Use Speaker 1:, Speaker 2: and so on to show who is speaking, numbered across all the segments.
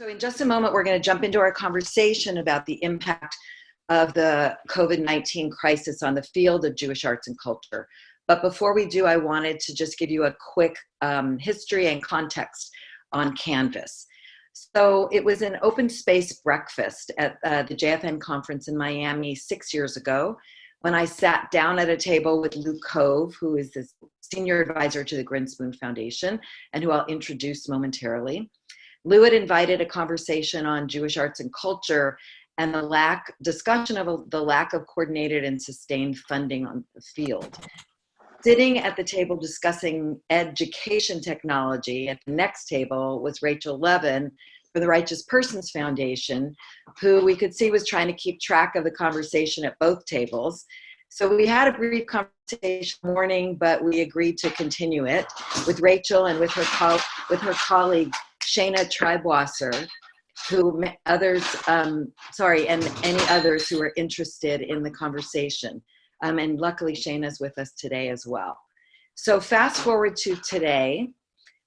Speaker 1: So in just a moment, we're going to jump into our conversation about the impact of the COVID-19 crisis on the field of Jewish arts and culture. But before we do, I wanted to just give you a quick um, history and context on Canvas. So it was an open space breakfast at uh, the JFN conference in Miami six years ago when I sat down at a table with Lou Cove, who is the senior advisor to the Grinspoon Foundation and who I'll introduce momentarily. Lou had invited a conversation on Jewish arts and culture and the lack discussion of the lack of coordinated and sustained funding on the field. Sitting at the table discussing education technology at the next table was Rachel Levin for the Righteous Persons Foundation, who we could see was trying to keep track of the conversation at both tables. So we had a brief conversation morning, but we agreed to continue it with Rachel and with her, with her colleague, Shana Treibwasser, who others, um, sorry, and any others who are interested in the conversation. Um, and luckily Shana's with us today as well. So fast forward to today,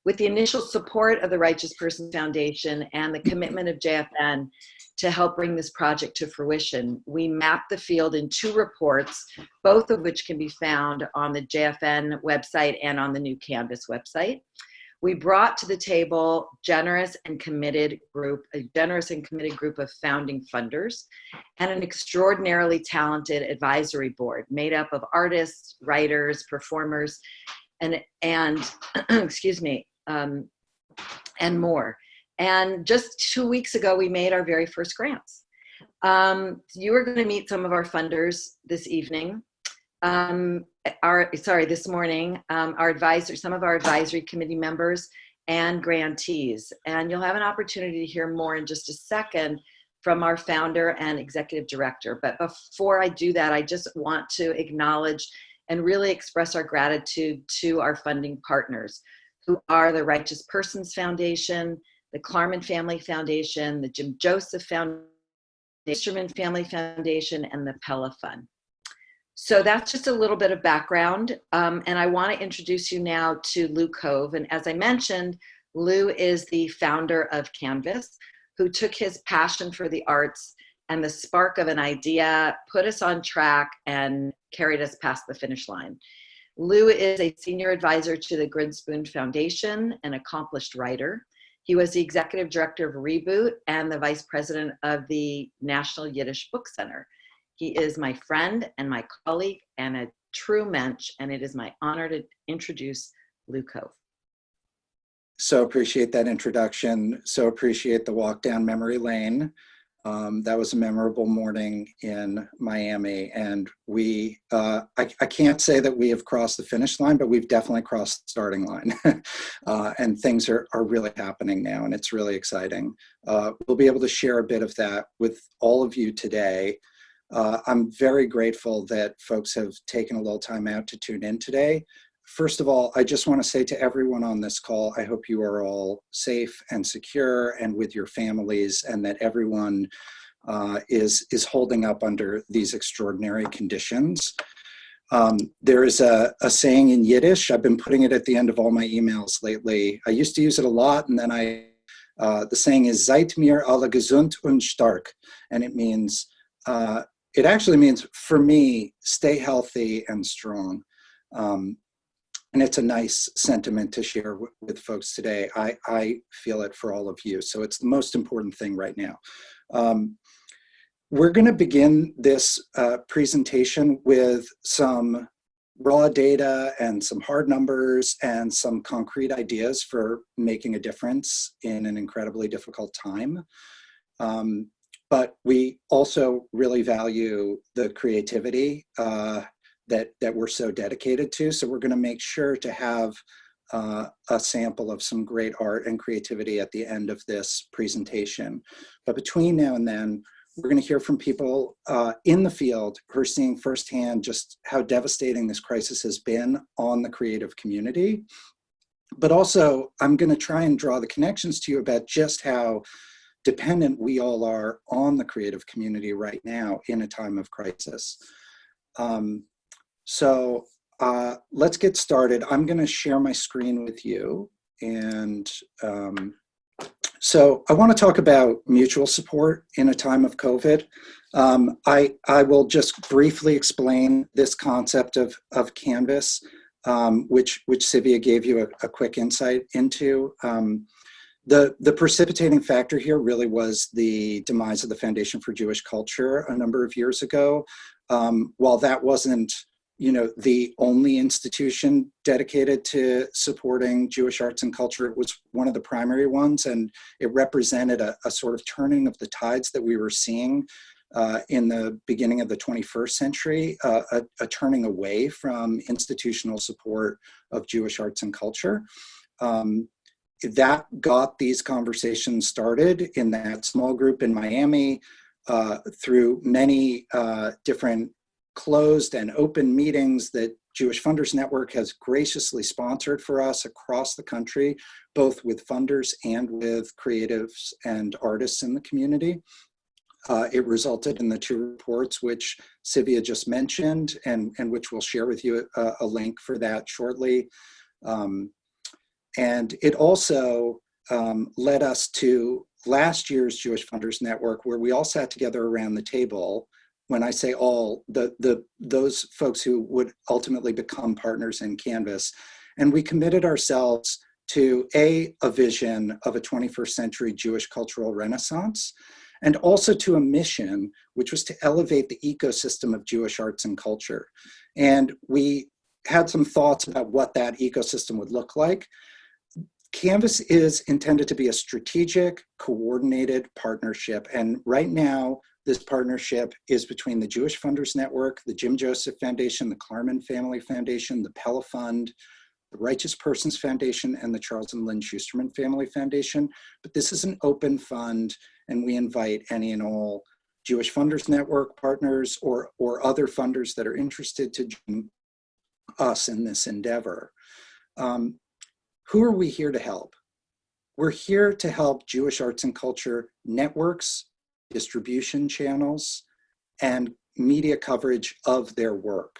Speaker 1: with the initial support of the Righteous Person Foundation and the commitment of JFN to help bring this project to fruition, we mapped the field in two reports, both of which can be found on the JFN website and on the new Canvas website we brought to the table generous and committed group, a generous and committed group of founding funders and an extraordinarily talented advisory board made up of artists, writers, performers, and, and excuse me, um, and more. And just two weeks ago, we made our very first grants. Um, you are gonna meet some of our funders this evening um, our, sorry, this morning, um, our advisor, some of our advisory committee members and grantees. And you'll have an opportunity to hear more in just a second from our founder and executive director. But before I do that, I just want to acknowledge and really express our gratitude to our funding partners who are the Righteous Persons Foundation, the Klarman Family Foundation, the Jim Joseph Foundation, the Schusterman Family Foundation, and the Pella Fund. So that's just a little bit of background. Um, and I want to introduce you now to Lou Cove. And as I mentioned, Lou is the founder of Canvas, who took his passion for the arts and the spark of an idea, put us on track and carried us past the finish line. Lou is a senior advisor to the Grinspoon Foundation, an accomplished writer. He was the executive director of Reboot and the vice president of the National Yiddish Book Center. He is my friend and my colleague and a true mensch, and it is my honor to introduce Lou Cove.
Speaker 2: So appreciate that introduction. So appreciate the walk down memory lane. Um, that was a memorable morning in Miami and we, uh, I, I, can't say that we have crossed the finish line, but we've definitely crossed the starting line uh, and things are, are really happening now and it's really exciting. Uh, we'll be able to share a bit of that with all of you today. Uh, I'm very grateful that folks have taken a little time out to tune in today. First of all, I just want to say to everyone on this call, I hope you are all safe and secure and with your families and that everyone uh, is, is holding up under these extraordinary conditions. Um, there is a, a, saying in Yiddish, I've been putting it at the end of all my emails lately. I used to use it a lot and then I, uh, the saying is Seid mir alle gesund und stark. And it means uh, it actually means for me, stay healthy and strong. Um, and it's a nice sentiment to share with folks today. I, I feel it for all of you. So it's the most important thing right now. Um, we're gonna begin this uh, presentation with some raw data and some hard numbers and some concrete ideas for making a difference in an incredibly difficult time. Um, but we also really value the creativity uh, that, that we're so dedicated to. So we're gonna make sure to have uh, a sample of some great art and creativity at the end of this presentation. But between now and then, we're gonna hear from people uh, in the field who are seeing firsthand just how devastating this crisis has been on the creative community. But also, I'm gonna try and draw the connections to you about just how dependent we all are on the creative community right now in a time of crisis. Um, so uh, let's get started. I'm gonna share my screen with you and um, So I want to talk about mutual support in a time of COVID. Um, I, I will just briefly explain this concept of, of Canvas, um, which, which Sivia gave you a, a quick insight into. Um, the, the precipitating factor here really was the demise of the Foundation for Jewish Culture a number of years ago. Um, while that wasn't you know, the only institution dedicated to supporting Jewish arts and culture. It was one of the primary ones, and it represented a, a sort of turning of the tides that we were seeing uh, in the beginning of the 21st century, uh, a, a, turning away from institutional support of Jewish arts and culture. Um, that got these conversations started in that small group in Miami uh, through many uh, different closed and open meetings that Jewish Funders Network has graciously sponsored for us across the country, both with funders and with creatives and artists in the community. Uh, it resulted in the two reports which Sivia just mentioned and, and which we'll share with you a, a link for that shortly. Um, and it also um, led us to last year's Jewish Funders Network where we all sat together around the table when I say all, the, the, those folks who would ultimately become partners in Canvas. And we committed ourselves to A, a vision of a 21st century Jewish cultural renaissance, and also to a mission, which was to elevate the ecosystem of Jewish arts and culture. And we had some thoughts about what that ecosystem would look like. Canvas is intended to be a strategic, coordinated partnership. And right now, this partnership is between the Jewish Funders Network, the Jim Joseph Foundation, the Klarman Family Foundation, the Pella Fund, the Righteous Persons Foundation, and the Charles and Lynn Schusterman Family Foundation. But this is an open fund, and we invite any and all Jewish Funders Network partners or, or other funders that are interested to join us in this endeavor. Um, who are we here to help? We're here to help Jewish arts and culture networks, distribution channels, and media coverage of their work.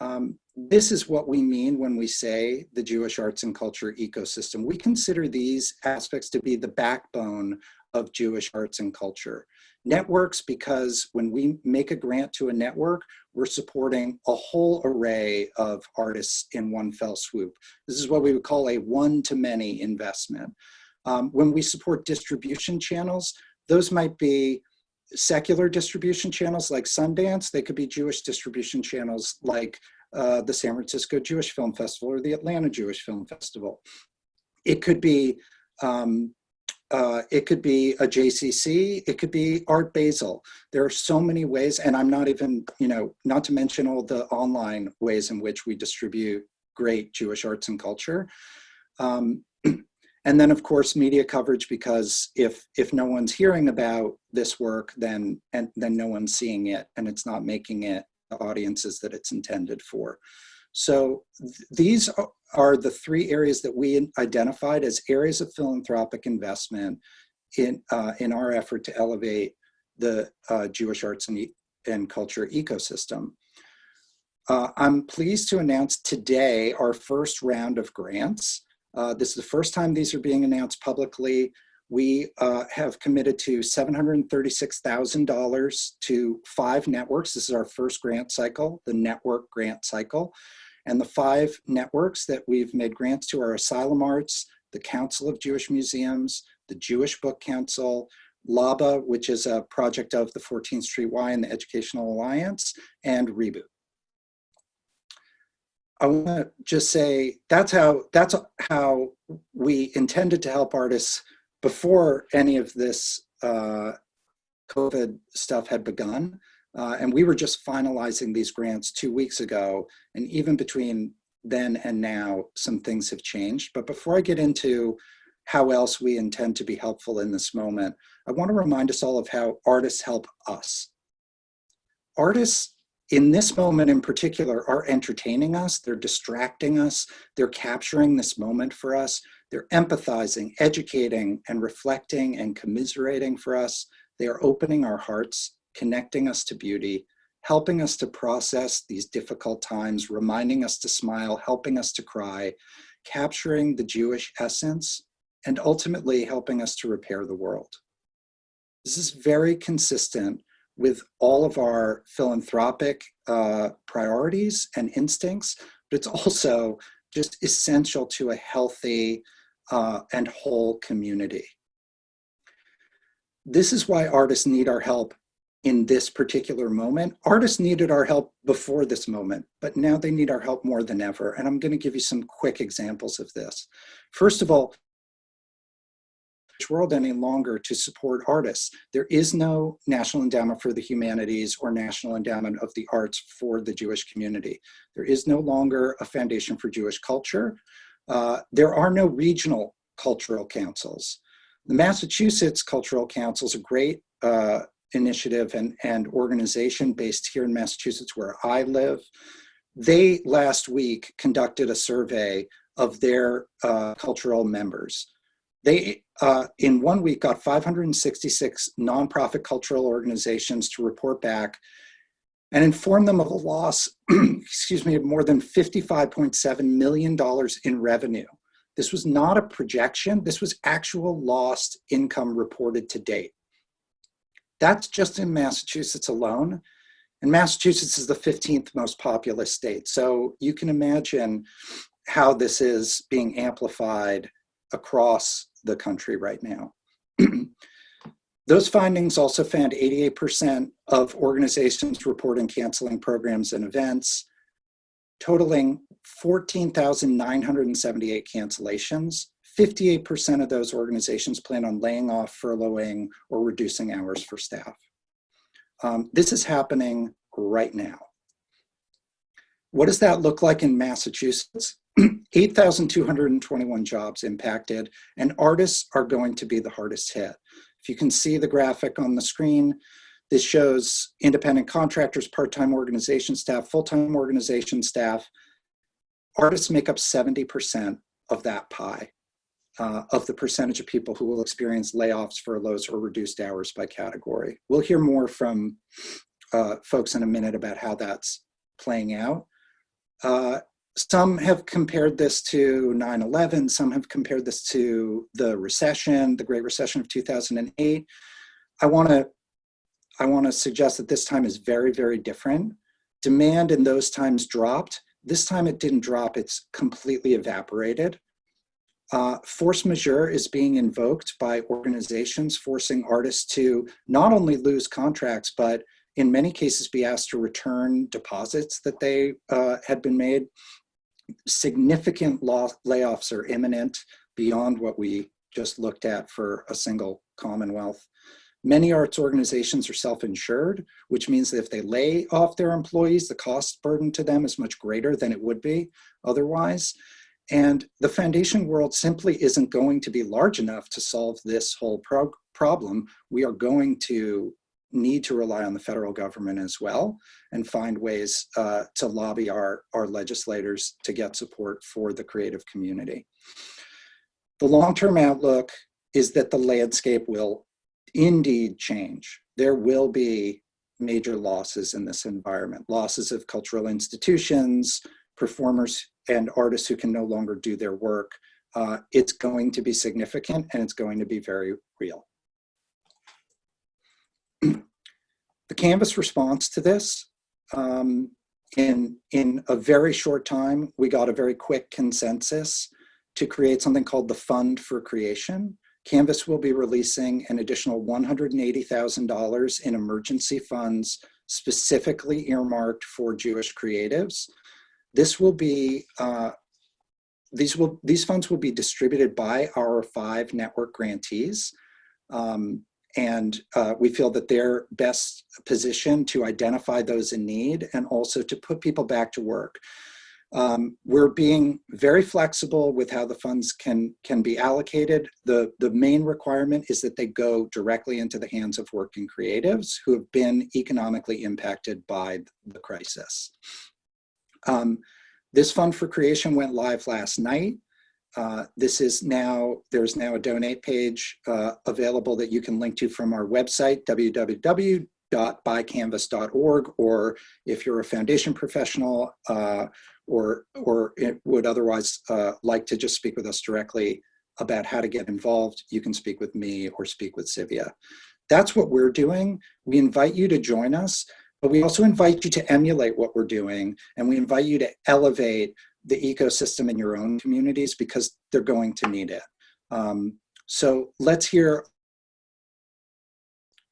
Speaker 2: Um, this is what we mean when we say the Jewish arts and culture ecosystem. We consider these aspects to be the backbone of Jewish arts and culture. Networks, because when we make a grant to a network, we're supporting a whole array of artists in one fell swoop. This is what we would call a one-to-many investment. Um, when we support distribution channels, those might be secular distribution channels like Sundance. They could be Jewish distribution channels like uh, the San Francisco Jewish Film Festival or the Atlanta Jewish Film Festival. It could be um, uh, it could be a JCC, it could be Art Basel. There are so many ways, and I'm not even, you know, not to mention all the online ways in which we distribute great Jewish arts and culture. Um, and then of course media coverage because if if no one's hearing about this work then and then no one's seeing it and it's not making it the audiences that it's intended for so th these are the three areas that we identified as areas of philanthropic investment in uh, in our effort to elevate the uh, Jewish arts and, e and culture ecosystem. Uh, I'm pleased to announce today our first round of grants. Uh, this is the first time these are being announced publicly. We uh, have committed to $736,000 to five networks. This is our first grant cycle, the network grant cycle. And the five networks that we've made grants to are Asylum Arts, the Council of Jewish Museums, the Jewish Book Council, LABA, which is a project of the 14th Street Y and the Educational Alliance, and Reboot. I want to just say that's how that's how we intended to help artists before any of this uh, COVID stuff had begun. Uh, and we were just finalizing these grants two weeks ago. And even between then and now, some things have changed. But before I get into how else we intend to be helpful in this moment, I want to remind us all of how artists help us. Artists in this moment in particular are entertaining us, they're distracting us, they're capturing this moment for us, they're empathizing, educating, and reflecting and commiserating for us. They are opening our hearts, connecting us to beauty, helping us to process these difficult times, reminding us to smile, helping us to cry, capturing the Jewish essence and ultimately helping us to repair the world. This is very consistent with all of our philanthropic uh, priorities and instincts, but it's also just essential to a healthy uh, and whole community. This is why artists need our help in this particular moment. Artists needed our help before this moment, but now they need our help more than ever. And I'm gonna give you some quick examples of this. First of all, world any longer to support artists. There is no National Endowment for the Humanities or National Endowment of the Arts for the Jewish community. There is no longer a Foundation for Jewish Culture. Uh, there are no regional cultural councils. The Massachusetts Cultural Council is a great uh, initiative and, and organization based here in Massachusetts where I live. They last week conducted a survey of their uh, cultural members. They, uh, in one week, got 566 nonprofit cultural organizations to report back and inform them of a loss, excuse me, of more than $55.7 million in revenue. This was not a projection, this was actual lost income reported to date. That's just in Massachusetts alone. And Massachusetts is the 15th most populous state. So you can imagine how this is being amplified across the country right now. Those findings also found 88% of organizations reporting canceling programs and events, totaling 14,978 cancellations. 58% of those organizations plan on laying off, furloughing, or reducing hours for staff. Um, this is happening right now. What does that look like in Massachusetts? 8,221 jobs impacted, and artists are going to be the hardest hit. If you can see the graphic on the screen, this shows independent contractors, part-time organization staff, full-time organization staff. Artists make up 70% of that pie, uh, of the percentage of people who will experience layoffs, furloughs, or reduced hours by category. We'll hear more from uh, folks in a minute about how that's playing out. Uh, some have compared this to 9-11, some have compared this to the recession, the Great Recession of 2008. I wanna, I wanna suggest that this time is very, very different. Demand in those times dropped. This time it didn't drop, it's completely evaporated. Uh, force majeure is being invoked by organizations forcing artists to not only lose contracts, but in many cases be asked to return deposits that they uh, had been made significant layoffs are imminent beyond what we just looked at for a single Commonwealth. Many arts organizations are self-insured, which means that if they lay off their employees, the cost burden to them is much greater than it would be otherwise. And the foundation world simply isn't going to be large enough to solve this whole pro problem. We are going to need to rely on the federal government as well and find ways uh, to lobby our, our legislators to get support for the creative community. The long-term outlook is that the landscape will indeed change. There will be major losses in this environment, losses of cultural institutions, performers and artists who can no longer do their work. Uh, it's going to be significant and it's going to be very real. the Canvas response to this, um, in, in a very short time, we got a very quick consensus to create something called the Fund for Creation. Canvas will be releasing an additional $180,000 in emergency funds specifically earmarked for Jewish creatives. This will be, uh, these, will, these funds will be distributed by our five network grantees. Um, and uh, we feel that they're best positioned to identify those in need and also to put people back to work. Um, we're being very flexible with how the funds can, can be allocated. The, the main requirement is that they go directly into the hands of working creatives who have been economically impacted by the crisis. Um, this fund for creation went live last night. Uh, this is now, there's now a donate page uh, available that you can link to from our website, www.buycanvas.org, or if you're a foundation professional uh, or, or would otherwise uh, like to just speak with us directly, about how to get involved, you can speak with me or speak with Sivia. That's what we're doing. We invite you to join us, but we also invite you to emulate what we're doing, and we invite you to elevate the ecosystem in your own communities because they're going to need it. Um, so let's hear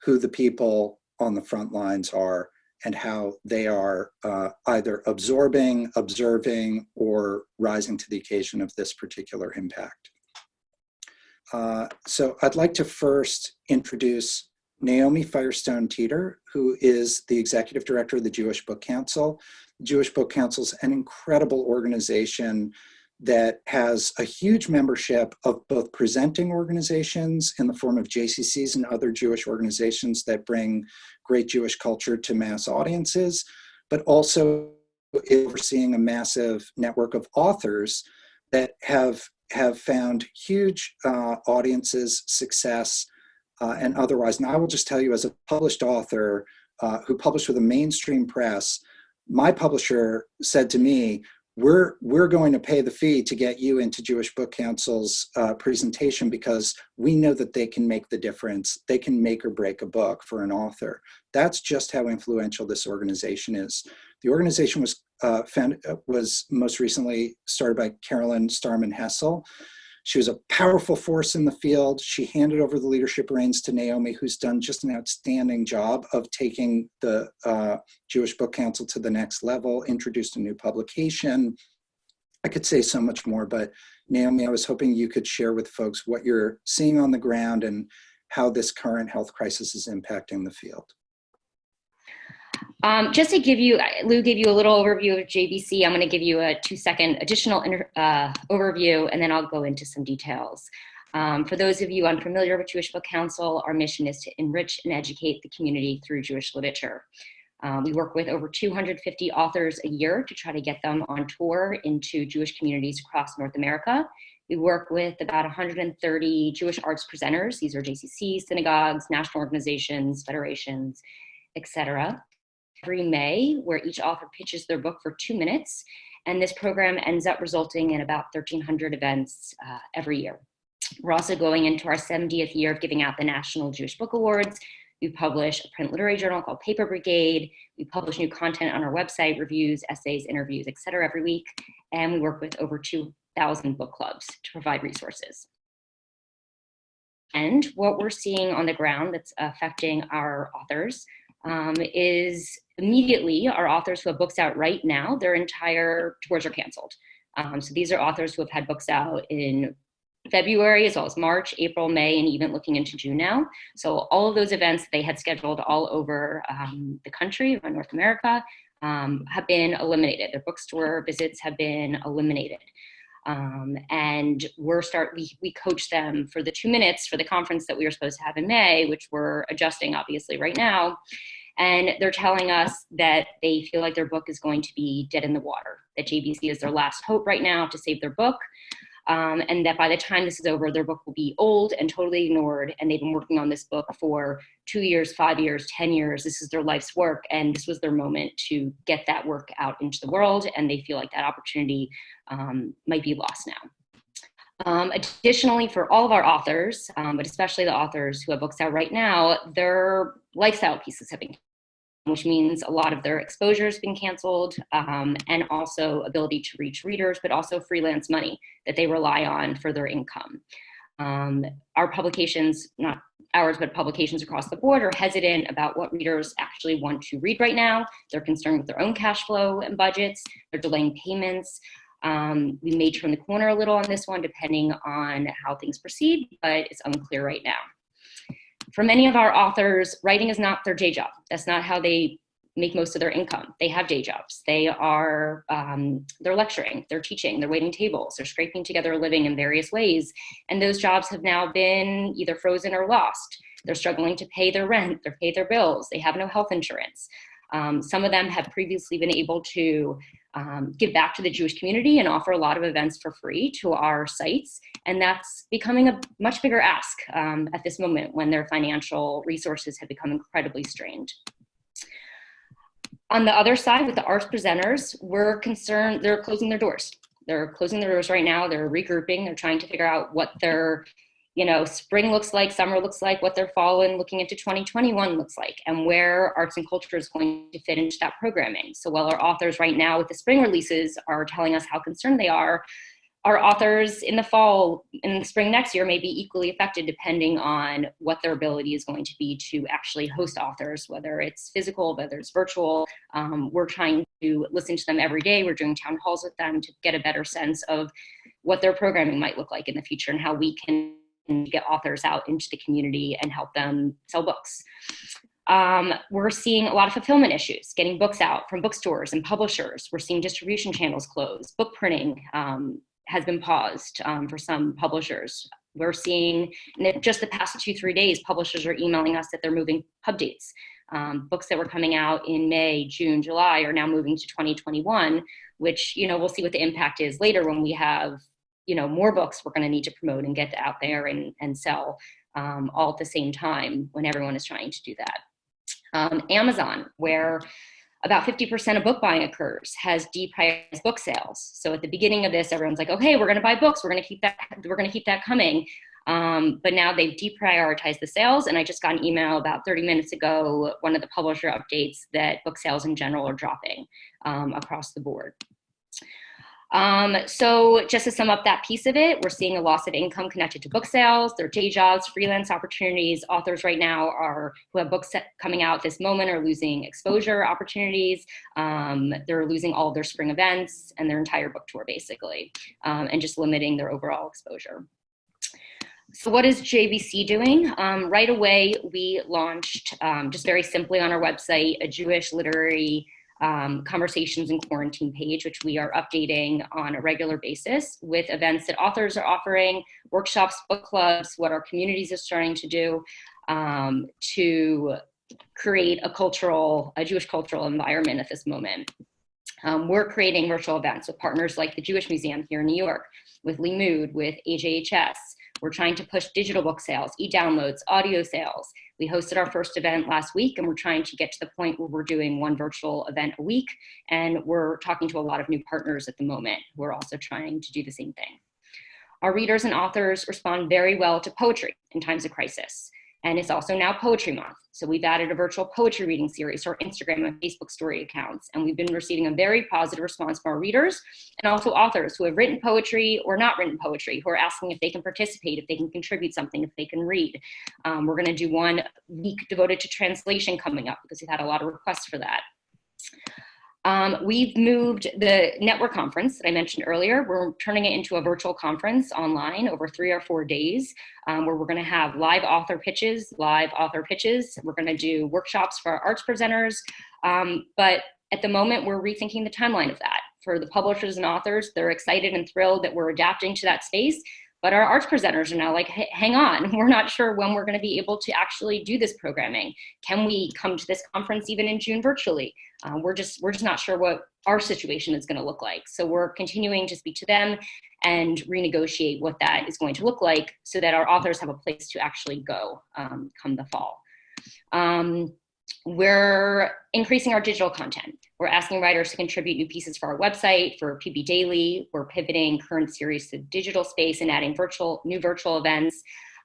Speaker 2: who the people on the front lines are and how they are uh, either absorbing, observing, or rising to the occasion of this particular impact. Uh, so I'd like to first introduce Naomi Firestone Teeter, who is the executive director of the Jewish Book Council. The Jewish Book Council is an incredible organization that has a huge membership of both presenting organizations in the form of JCCs and other Jewish organizations that bring great Jewish culture to mass audiences, but also overseeing a massive network of authors that have have found huge uh, audiences, success, uh, and otherwise. And I will just tell you, as a published author uh, who published with a mainstream press, my publisher said to me, we're we're going to pay the fee to get you into Jewish Book Council's uh, presentation because we know that they can make the difference. They can make or break a book for an author. That's just how influential this organization is. The organization was uh, found, uh, was most recently started by Carolyn Starman Hessel. She was a powerful force in the field. She handed over the leadership reins to Naomi, who's done just an outstanding job of taking the uh, Jewish Book Council to the next level, introduced a new publication. I could say so much more, but Naomi, I was hoping you could share with folks what you're seeing on the ground and how this current health crisis is impacting the field.
Speaker 3: Um, just to give you, Lou gave you a little overview of JBC. I'm going to give you a two second additional uh, overview and then I'll go into some details. Um, for those of you unfamiliar with Jewish Book Council, our mission is to enrich and educate the community through Jewish literature. Um, we work with over 250 authors a year to try to get them on tour into Jewish communities across North America. We work with about 130 Jewish arts presenters. These are JCCs, synagogues, national organizations, federations, etc every May where each author pitches their book for two minutes. And this program ends up resulting in about 1,300 events uh, every year. We're also going into our 70th year of giving out the National Jewish Book Awards. We publish a print literary journal called Paper Brigade. We publish new content on our website, reviews, essays, interviews, et cetera, every week. And we work with over 2,000 book clubs to provide resources. And what we're seeing on the ground that's affecting our authors um, is immediately our authors who have books out right now, their entire tours are canceled. Um, so these are authors who have had books out in February as well as March, April, May, and even looking into June now. So all of those events they had scheduled all over um, the country, North America, um, have been eliminated. Their bookstore visits have been eliminated. Um, and we're start we, we coach them for the two minutes for the conference that we were supposed to have in May, which we're adjusting obviously right now. And they're telling us that they feel like their book is going to be dead in the water, that JBC is their last hope right now to save their book. Um, and that by the time this is over, their book will be old and totally ignored. And they've been working on this book for two years, five years, 10 years. This is their life's work. And this was their moment to get that work out into the world. And they feel like that opportunity um, might be lost now. Um, additionally, for all of our authors, um, but especially the authors who have books out right now, their lifestyle pieces have been which means a lot of their exposure has been canceled um, and also ability to reach readers, but also freelance money that they rely on for their income. Um, our publications, not ours, but publications across the board are hesitant about what readers actually want to read right now. They're concerned with their own cash flow and budgets. They're delaying payments. Um, we may turn the corner a little on this one depending on how things proceed, but it's unclear right now for many of our authors, writing is not their day job. That's not how they make most of their income. They have day jobs. They are, um, they're lecturing, they're teaching, they're waiting tables, they're scraping together a living in various ways. And those jobs have now been either frozen or lost. They're struggling to pay their rent, they pay their bills, they have no health insurance. Um, some of them have previously been able to um, give back to the Jewish community and offer a lot of events for free to our sites. And that's becoming a much bigger ask um, at this moment when their financial resources have become incredibly strained. On the other side, with the arts presenters, we're concerned, they're closing their doors. They're closing their doors right now. They're regrouping. They're trying to figure out what their, you know, spring looks like, summer looks like, what their fall and looking into 2021 looks like, and where arts and culture is going to fit into that programming. So while our authors right now with the spring releases are telling us how concerned they are, our authors in the fall and the spring next year may be equally affected depending on what their ability is going to be to actually host authors, whether it's physical, whether it's virtual. Um, we're trying to listen to them every day. We're doing town halls with them to get a better sense of what their programming might look like in the future and how we can get authors out into the community and help them sell books. Um, we're seeing a lot of fulfillment issues, getting books out from bookstores and publishers. We're seeing distribution channels close, book printing, um, has been paused um, for some publishers. We're seeing in just the past two, three days, publishers are emailing us that they're moving pub dates. Um, books that were coming out in May, June, July are now moving to 2021, which, you know, we'll see what the impact is later when we have, you know, more books we're gonna need to promote and get out there and, and sell um, all at the same time when everyone is trying to do that. Um, Amazon, where about 50% of book buying occurs has deprioritized book sales. So at the beginning of this, everyone's like, okay, we're gonna buy books. We're gonna keep that, we're gonna keep that coming. Um, but now they've deprioritized the sales. And I just got an email about 30 minutes ago, one of the publisher updates that book sales in general are dropping um, across the board. Um, so just to sum up that piece of it, we're seeing a loss of income connected to book sales, their day jobs, freelance opportunities. Authors right now are who have books coming out this moment are losing exposure opportunities. Um, they're losing all their spring events and their entire book tour basically, um, and just limiting their overall exposure. So what is JBC doing? Um, right away, we launched, um, just very simply on our website, a Jewish literary um, conversations in quarantine page, which we are updating on a regular basis with events that authors are offering, workshops, book clubs, what our communities are starting to do um, to create a cultural, a Jewish cultural environment at this moment. Um, we're creating virtual events with partners like the Jewish Museum here in New York, with Limmud, with AJHS, we're trying to push digital book sales, e-downloads, audio sales. We hosted our first event last week and we're trying to get to the point where we're doing one virtual event a week. And we're talking to a lot of new partners at the moment who are also trying to do the same thing. Our readers and authors respond very well to poetry in times of crisis. And it's also now Poetry Month. So we've added a virtual poetry reading series to our Instagram and Facebook story accounts. And we've been receiving a very positive response from our readers and also authors who have written poetry or not written poetry, who are asking if they can participate, if they can contribute something, if they can read. Um, we're gonna do one week devoted to translation coming up because we've had a lot of requests for that. Um, we've moved the network conference that I mentioned earlier. We're turning it into a virtual conference online over three or four days um, where we're going to have live author pitches, live author pitches. We're going to do workshops for our arts presenters. Um, but at the moment, we're rethinking the timeline of that. For the publishers and authors, they're excited and thrilled that we're adapting to that space but our arts presenters are now like, hang on, we're not sure when we're gonna be able to actually do this programming. Can we come to this conference even in June virtually? Uh, we're, just, we're just not sure what our situation is gonna look like. So we're continuing to speak to them and renegotiate what that is going to look like so that our authors have a place to actually go um, come the fall. Um, we're increasing our digital content. We're asking writers to contribute new pieces for our website, for PB Daily. We're pivoting current series to digital space and adding virtual new virtual events.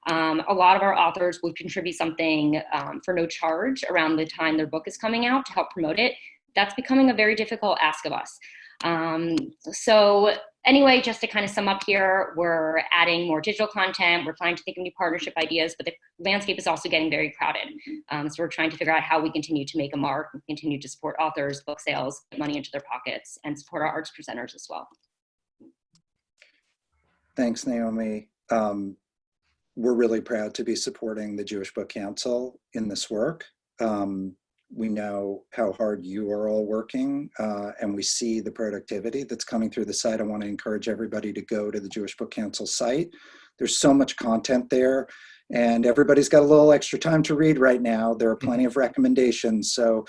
Speaker 3: Um, a lot of our authors would contribute something um, for no charge around the time their book is coming out to help promote it. That's becoming a very difficult ask of us. Um, so anyway, just to kind of sum up here, we're adding more digital content. We're trying to think of new partnership ideas, but the landscape is also getting very crowded. Um, so we're trying to figure out how we continue to make a mark, and continue to support authors, book sales, get money into their pockets, and support our arts presenters as well.
Speaker 2: Thanks, Naomi. Um, we're really proud to be supporting the Jewish Book Council in this work. Um, we know how hard you are all working uh, and we see the productivity that's coming through the site. I want to encourage everybody to go to the Jewish Book Council site. There's so much content there and everybody's got a little extra time to read right now. There are plenty of recommendations. So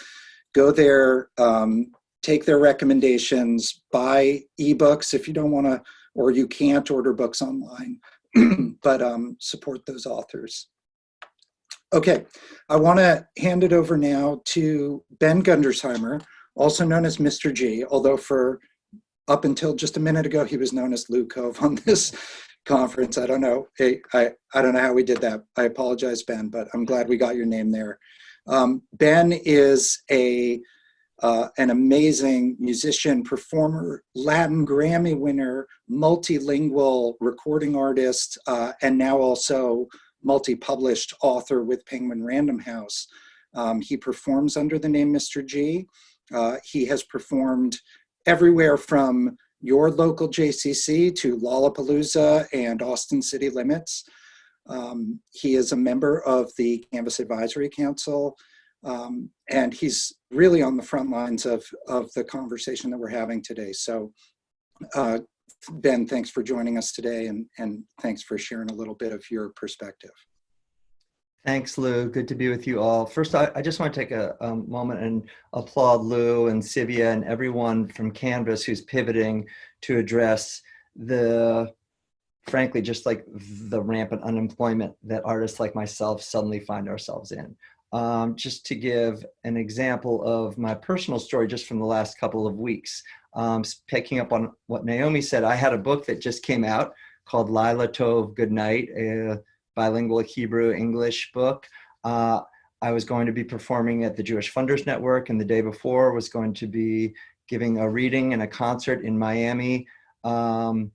Speaker 2: go there, um, take their recommendations, buy ebooks if you don't want to, or you can't order books online, but um, support those authors. Okay, I want to hand it over now to Ben Gundersheimer, also known as Mr. G, although for up until just a minute ago, he was known as Lou Cove on this conference. I don't know. Hey, I, I don't know how we did that. I apologize, Ben, but I'm glad we got your name there. Um, ben is a uh, an amazing musician, performer, Latin Grammy winner, multilingual recording artist, uh, and now also multi-published author with Penguin Random House. Um, he performs under the name Mr. G. Uh, he has performed everywhere from your local JCC to Lollapalooza and Austin City Limits. Um, he is a member of the Canvas Advisory Council, um, and he's really on the front lines of, of the conversation that we're having today. So uh, Ben, thanks for joining us today and, and thanks for sharing a little bit of your perspective.
Speaker 4: Thanks, Lou. Good to be with you all. First, I, I just want to take a, a, moment and applaud Lou and Sivia and everyone from Canvas who's pivoting to address the, frankly, just like the rampant unemployment that artists like myself suddenly find ourselves in. Um, just to give an example of my personal story just from the last couple of weeks, um, picking up on what Naomi said, I had a book that just came out called Laila Tov Good Night, a bilingual Hebrew English book. Uh, I was going to be performing at the Jewish Funders Network and the day before was going to be giving a reading and a concert in Miami. Um,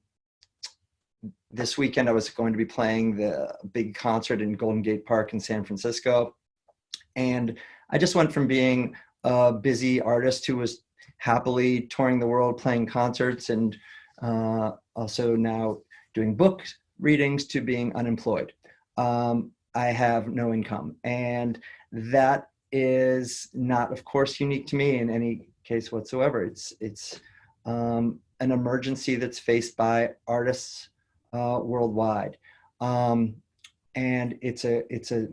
Speaker 4: this weekend I was going to be playing the big concert in Golden Gate Park in San Francisco. And I just went from being a busy artist who was happily touring the world, playing concerts, and uh, also now doing book readings to being unemployed. Um, I have no income. And that is not, of course, unique to me in any case whatsoever. It's, it's um, an emergency that's faced by artists uh, worldwide. Um, and it's a, it's a,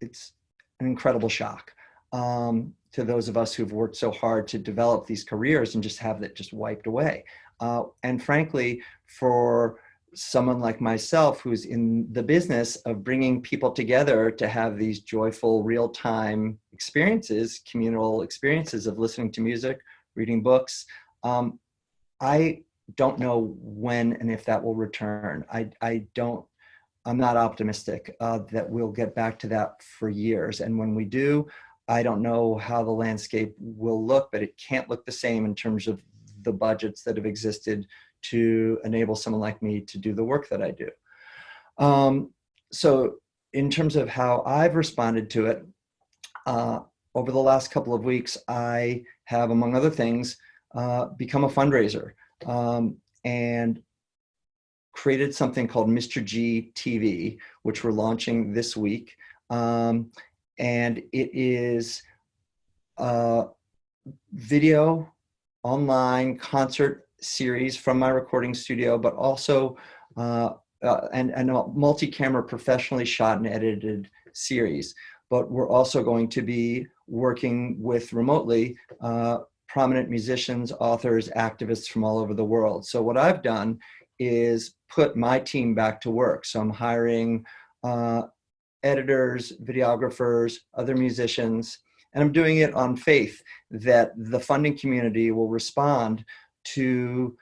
Speaker 4: it's an incredible shock um, to those of us who've worked so hard to develop these careers and just have that just wiped away. Uh, and frankly, for someone like myself who's in the business of bringing people together to have these joyful real-time experiences, communal experiences of listening to music, reading books, um, I don't know when and if that will return. I, I don't I'm not optimistic uh, that we'll get back to that for years. And when we do, I don't know how the landscape will look, but it can't look the same in terms of the budgets that have existed to enable someone like me to do the work that I do. Um, so in terms of how I've responded to it, uh, over the last couple of weeks, I have, among other things, uh, become a fundraiser. Um, and created something called Mr. G TV, which we're launching this week. Um, and it is a video online concert series from my recording studio, but also uh, uh, and, and a multi-camera professionally shot and edited series. But we're also going to be working with remotely uh, prominent musicians, authors, activists from all over the world. So what I've done is put my team back to work. So I'm hiring uh, editors, videographers, other musicians, and I'm doing it on faith that the funding community will respond to,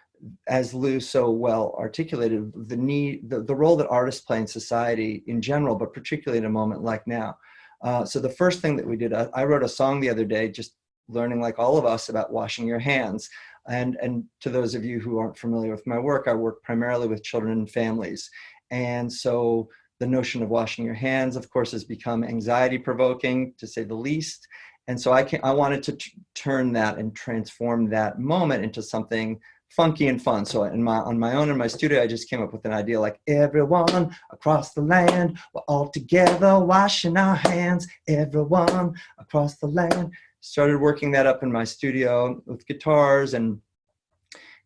Speaker 4: as Lou so well articulated, the need, the, the role that artists play in society in general, but particularly in a moment like now. Uh, so the first thing that we did, I, I wrote a song the other day, just learning like all of us about washing your hands. And, and to those of you who aren't familiar with my work, I work primarily with children and families. And so the notion of washing your hands, of course, has become anxiety provoking to say the least. And so I, can, I wanted to turn that and transform that moment into something funky and fun. So in my, on my own in my studio, I just came up with an idea like everyone across the land, we're all together washing our hands, everyone across the land started working that up in my studio with guitars and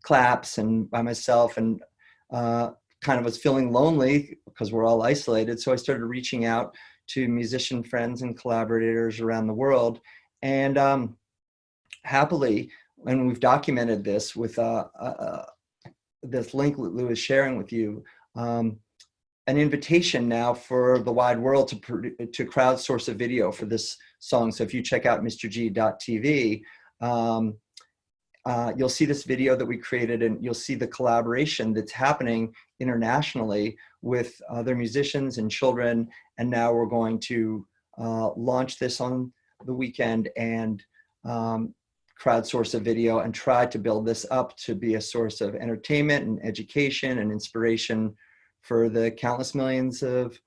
Speaker 4: claps and by myself and uh, kind of was feeling lonely because we're all isolated. So I started reaching out to musician friends and collaborators around the world. And um, happily, and we've documented this with uh, uh, uh this link that Lou is sharing with you, um, an invitation now for the wide world to, to crowdsource a video for this song. So if you check out mrg.tv, um, uh, you'll see this video that we created and you'll see the collaboration that's happening internationally with other musicians and children. And now we're going to uh, launch this on the weekend and um, crowdsource a video and try to build this up to be a source of entertainment and education and inspiration for the countless millions of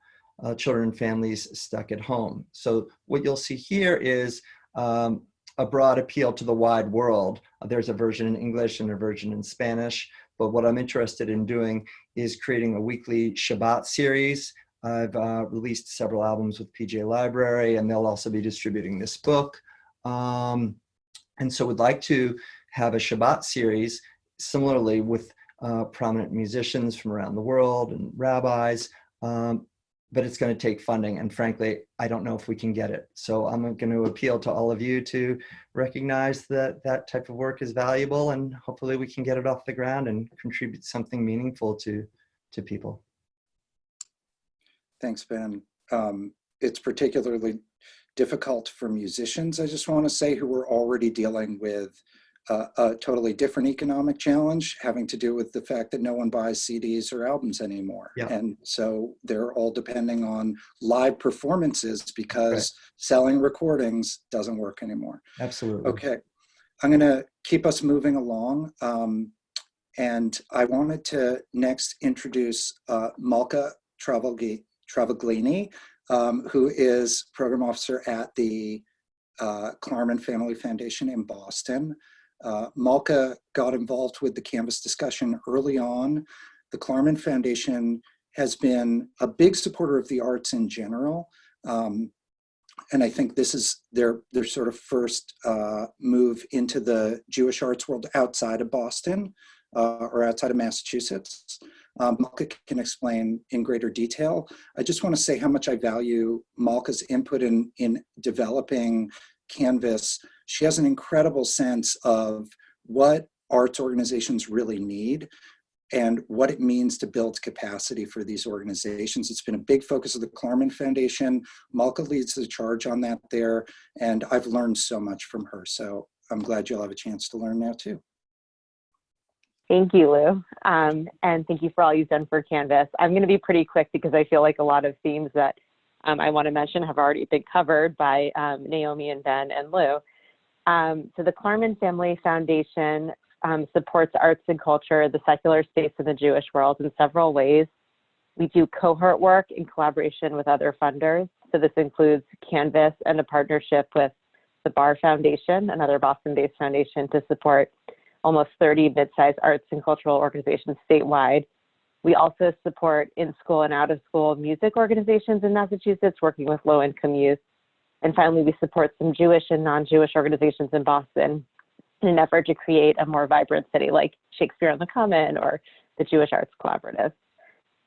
Speaker 4: uh, children and families stuck at home. So what you'll see here is um, a broad appeal to the wide world. Uh, there's a version in English and a version in Spanish, but what I'm interested in doing is creating a weekly Shabbat series. I've uh, released several albums with PJ Library and they'll also be distributing this book. Um, and so would like to have a Shabbat series similarly with uh, prominent musicians from around the world and rabbis, um, but it's going to take funding. And frankly, I don't know if we can get it. So I'm going to appeal to all of you to recognize that that type of work is valuable and hopefully we can get it off the ground and contribute something meaningful to, to people.
Speaker 2: Thanks, Ben. Um, it's particularly difficult for musicians, I just want to say, who are already dealing with uh, a totally different economic challenge having to do with the fact that no one buys CDs or albums anymore.
Speaker 4: Yeah.
Speaker 2: And so they're all depending on live performances because
Speaker 4: Right.
Speaker 2: selling recordings doesn't work anymore.
Speaker 4: Absolutely.
Speaker 2: Okay, I'm gonna keep us moving along. Um, and I wanted to next introduce uh, Malka Travaglini, um, who is program officer at the uh, Klarman Family Foundation in Boston. Uh, Malka got involved with the Canvas discussion early on. The Klarman Foundation has been a big supporter of the arts in general. Um, and I think this is their their sort of first uh, move into the Jewish arts world outside of Boston uh, or outside of Massachusetts. Um, Malka can explain in greater detail. I just want to say how much I value Malka's input in in developing Canvas. She has an incredible sense of what arts organizations really need and what it means to build capacity for these organizations. It's been a big focus of the Klarman Foundation. Malka leads the charge on that there, and I've learned so much from her. So I'm glad you'll have a chance to learn now too.
Speaker 5: Thank you, Lou. Um, and thank you for all you've done for Canvas. I'm going to be pretty quick because I feel like a lot of themes that um, I want to mention have already been covered by um, Naomi and Ben and Lou. Um, so the Klarman Family Foundation um, supports arts and culture, the secular space in the Jewish world in several ways. We do cohort work in collaboration with other funders. So this includes Canvas and a partnership with the Barr Foundation, another Boston-based foundation to support almost 30 mid-sized arts and cultural organizations statewide. We also support in-school and out-of-school music organizations in Massachusetts working with low-income youth. And finally, we support some Jewish and non-Jewish organizations in Boston in an effort to create a more vibrant city like Shakespeare on the Common or the Jewish Arts Collaborative.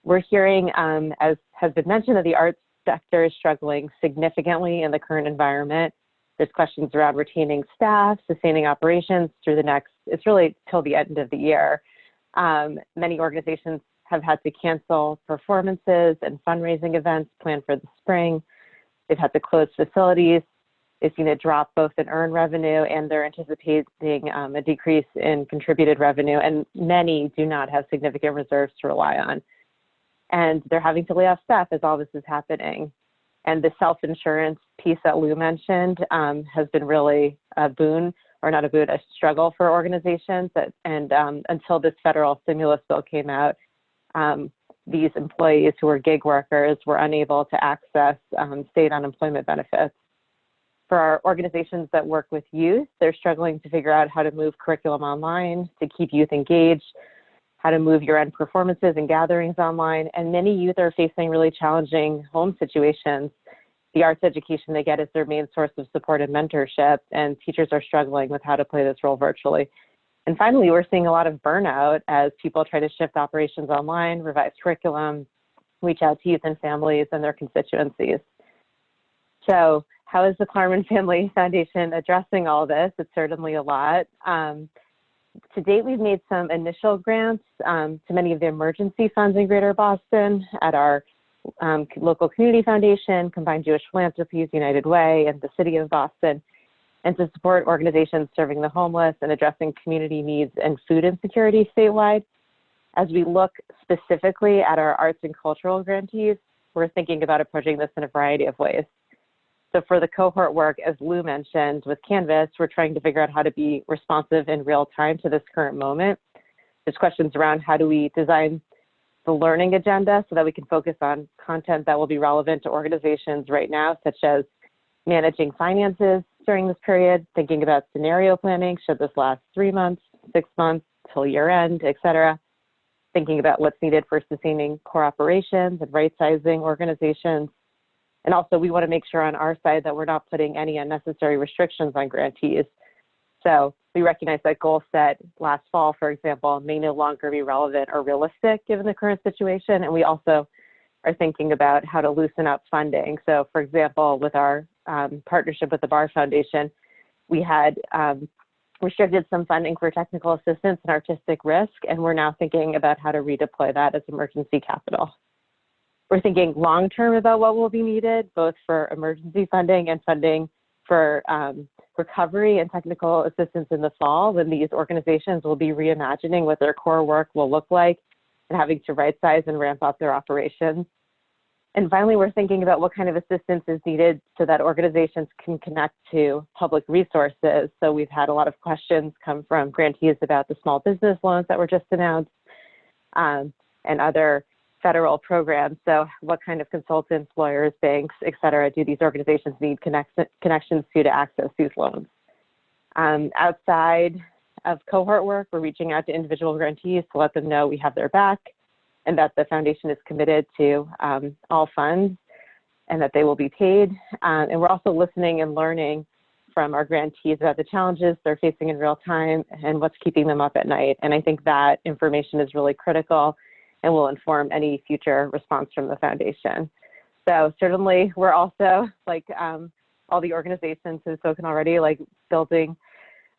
Speaker 5: We're hearing, um, as has been mentioned, that the arts sector is struggling significantly in the current environment. There's questions around retaining staff, sustaining operations through the next, it's really till the end of the year. Um, many organizations have had to cancel performances and fundraising events planned for the spring. They've had to close facilities. They've seen a drop both in earned revenue and they're anticipating um, a decrease in contributed revenue. And many do not have significant reserves to rely on. And they're having to lay off staff as all this is happening. And the self-insurance piece that Lou mentioned um, has been really a boon, or not a boon, a struggle for organizations. That, and um, until this federal stimulus bill came out, um, these employees who were gig workers were unable to access um, state unemployment benefits. For our organizations that work with youth, they're struggling to figure out how to move curriculum online to keep youth engaged, how to move your end performances and gatherings online. And many youth are facing really challenging home situations. The arts education they get is their main source of support and mentorship, and teachers are struggling with how to play this role virtually. And finally, we're seeing a lot of burnout as people try to shift operations online, revise curriculum, reach out to youth and families and their constituencies. So how is the Klarman Family Foundation addressing all this? It's certainly a lot. Um, to date, we've made some initial grants um, to many of the emergency funds in Greater Boston at our um, local community foundation, Combined Jewish Philanthropies, United Way, and the City of Boston. And to support organizations serving the homeless and addressing community needs and food insecurity statewide. As we look specifically at our arts and cultural grantees, we're thinking about approaching this in a variety of ways. So for the cohort work, as Lou mentioned with Canvas, we're trying to figure out how to be responsive in real time to this current moment. There's questions around how do we design the learning agenda so that we can focus on content that will be relevant to organizations right now, such as managing finances during this period, thinking about scenario planning, should this last three months, six months, till year end, et cetera. Thinking about what's needed for sustaining core operations and right sizing organizations. And also we wanna make sure on our side that we're not putting any unnecessary restrictions on grantees. So we recognize that goals set last fall, for example, may no longer be relevant or realistic given the current situation. And we also are thinking about how to loosen up funding. So for example, with our um, partnership with the Barr Foundation, we had um, restricted some funding for technical assistance and artistic risk, and we're now thinking about how to redeploy that as emergency capital. We're thinking long term about what will be needed, both for emergency funding and funding for um, recovery and technical assistance in the fall when these organizations will be reimagining what their core work will look like and having to right size and ramp up their operations. And finally, we're thinking about what kind of assistance is needed so that organizations can connect to public resources. So we've had a lot of questions come from grantees about the small business loans that were just announced um, and other federal programs. So what kind of consultants, lawyers, banks, et cetera, do these organizations need connect connections to to access these loans? Um, outside of cohort work, we're reaching out to individual grantees to let them know we have their back and that the foundation is committed to um, all funds and that they will be paid. Um, and we're also listening and learning from our grantees about the challenges they're facing in real time and what's keeping them up at night. And I think that information is really critical and will inform any future response from the foundation. So certainly we're also like um, all the organizations have spoken already, like building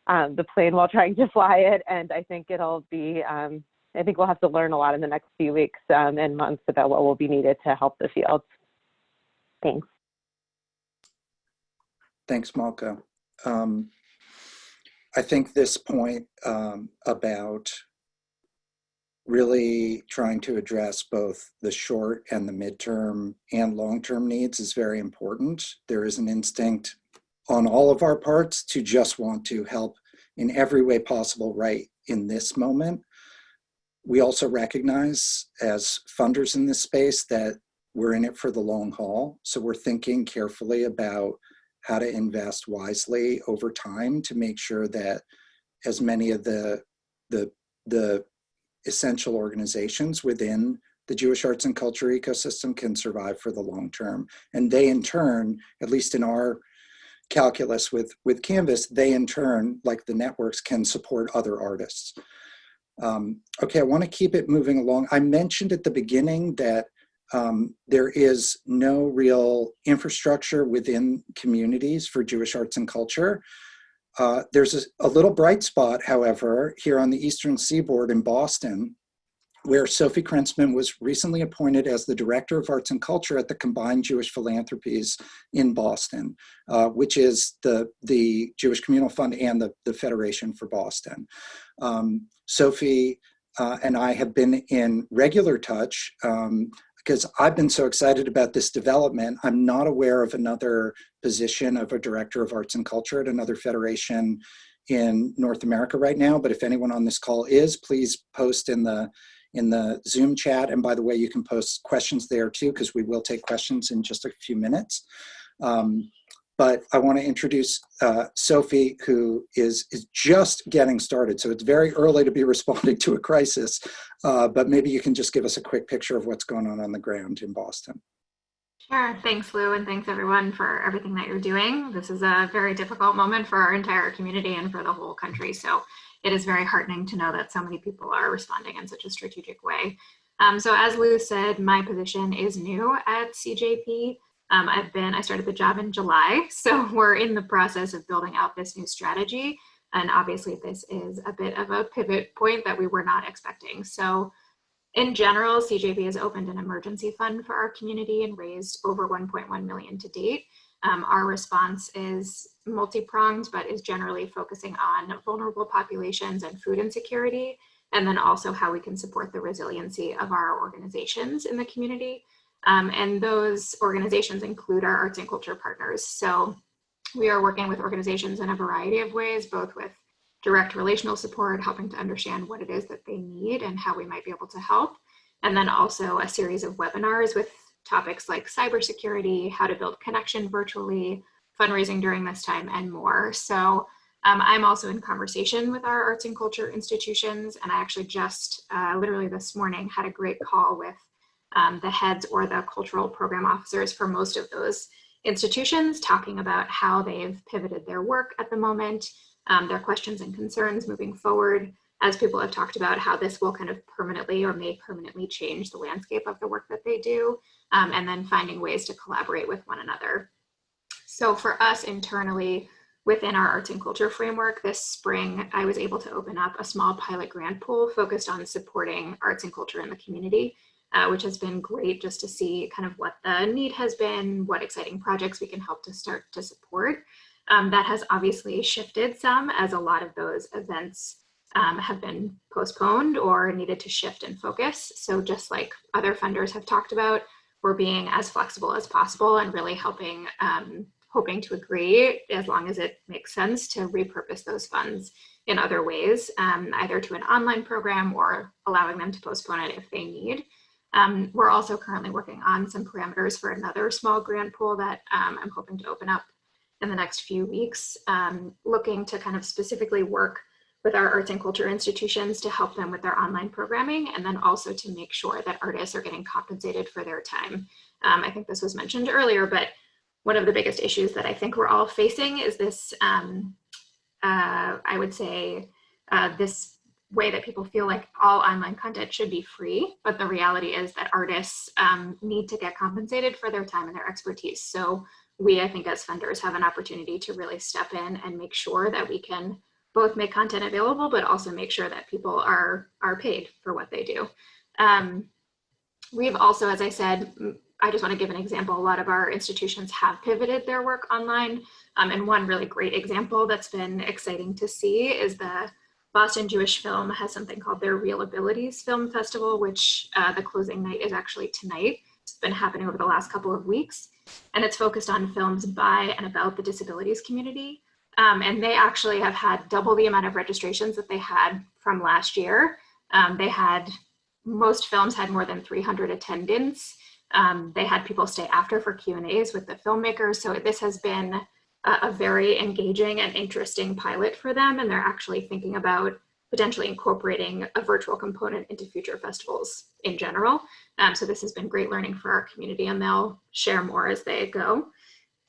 Speaker 5: um, the plane while trying to fly it. And I think it'll be, um, I think we'll have to learn a lot in the next few weeks um, and months about what will be needed to help the field. Thanks.
Speaker 2: Thanks, Malka. Um, I think this point um, about really trying to address both the short and the midterm and long-term needs is very important. There is an instinct on all of our parts to just want to help in every way possible right in this moment. We also recognize as funders in this space that we're in it for the long haul. So we're thinking carefully about how to invest wisely over time to make sure that as many of the, the, the essential organizations within the Jewish arts and culture ecosystem can survive for the long term. And they in turn, at least in our calculus with, with Canvas, they in turn, like the networks, can support other artists. Um, okay, I wanna keep it moving along. I mentioned at the beginning that um, there is no real infrastructure within communities for Jewish arts and culture. Uh, there's a, a, little bright spot, however, here on the Eastern Seaboard in Boston, where Sophie Krentzman was recently appointed as the Director of Arts and Culture at the Combined Jewish Philanthropies in Boston, uh, which is the, the Jewish Communal Fund and the, the Federation for Boston. Um, Sophie uh, and I have been in regular touch um, because I've been so excited about this development. I'm not aware of another position of a director of arts and culture at another federation in North America right now. But if anyone on this call is, please post in the in the Zoom chat. And by the way, you can post questions there too, because we will take questions in just a few minutes. Um, but I want to introduce uh, Sophie, who is, is just getting started. So it's very early to be responding to a crisis, uh, but maybe you can just give us a quick picture of what's going on on the ground in Boston.
Speaker 6: Sure. Thanks, Lou, and thanks everyone for everything that you're doing. This is a very difficult moment for our entire community and for the whole country. So it is very heartening to know that so many people are responding in such a strategic way. Um, so as Lou said, my position is new at CJP. Um, I've been, I started the job in July, so we're in the process of building out this new strategy. And obviously this is a bit of a pivot point that we were not expecting. So in general, CJP has opened an emergency fund for our community and raised over 1.1 million to date. Um, our response is multi-pronged, but is generally focusing on vulnerable populations and food insecurity, and then also how we can support the resiliency of our organizations in the community. Um, and those organizations include our arts and culture partners. So we are working with organizations in a variety of ways, both with direct relational support, helping to understand what it is that they need and how we might be able to help. And then also a series of webinars with topics like cybersecurity, how to build connection virtually, fundraising during this time, and more. So um, I'm also in conversation with our arts and culture institutions, and I actually just uh, literally this morning had a great call with um, the heads or the cultural program officers for most of those institutions, talking about how they've pivoted their work at the moment, um, their questions and concerns moving forward, as people have talked about how this will kind of permanently or may permanently change the landscape of the work that they do, um, and then finding ways to collaborate with one another. So for us internally, within our arts and culture framework this spring, I was able to open up a small pilot grant pool focused on supporting arts and culture in the community, uh, which has been great just to see kind of what the need has been, what exciting projects we can help to start to support. Um, that has obviously shifted some as a lot of those events um, have been postponed or needed to shift and focus. So just like other funders have talked about, we're being as flexible as possible and really helping um, hoping to agree, as long as it makes sense, to repurpose those funds in other ways, um, either to an online program or allowing them to postpone it if they need. Um, we're also currently working on some parameters for another small grant pool that um, I'm hoping to open up in the next few weeks, um, looking to kind of specifically work with our arts and culture institutions to help them with their online programming and then also to make sure that artists are getting compensated for their time. Um, I think this was mentioned earlier, but one of the biggest issues that I think we're all facing is this, um, uh, I would say, uh, this way that people feel like all online content should be free, but the reality is that artists um, need to get compensated for their time and their expertise. So we, I think as funders have an opportunity to really step in and make sure that we can both make content available, but also make sure that people are, are paid for what they do. Um, we've also, as I said, I just want to give an example. A lot of our institutions have pivoted their work online. Um, and one really great example that's been exciting to see is the Boston Jewish Film has something called their Real Abilities Film Festival, which uh, the closing night is actually tonight. It's been happening over the last couple of weeks. And it's focused on films by and about the disabilities community. Um, and they actually have had double the amount of registrations that they had from last year. Um, they had, most films had more than 300 attendants. Um, they had people stay after for Q&As with the filmmakers. So this has been a, a, very engaging and interesting pilot for them. And they're actually thinking about potentially incorporating a virtual component into future festivals in general. Um, so this has been great learning for our community and they'll share more as they go.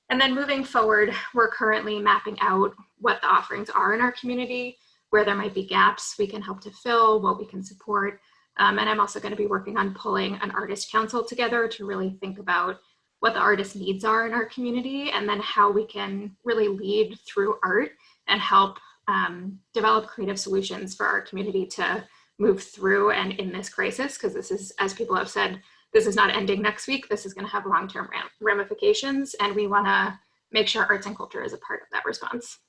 Speaker 6: And then moving forward, we're currently mapping out what the offerings are in our community, where there might be gaps we can help to fill, what we can support, um, and I'm also going to be working on pulling an artist council together to really think about what the artist needs are in our community and then how we can really lead through art and help um, develop creative solutions for our community to move through and in this crisis because this is as people have said this is not ending next week this is going to have long-term ramifications and we want to make sure arts and culture is a part of that response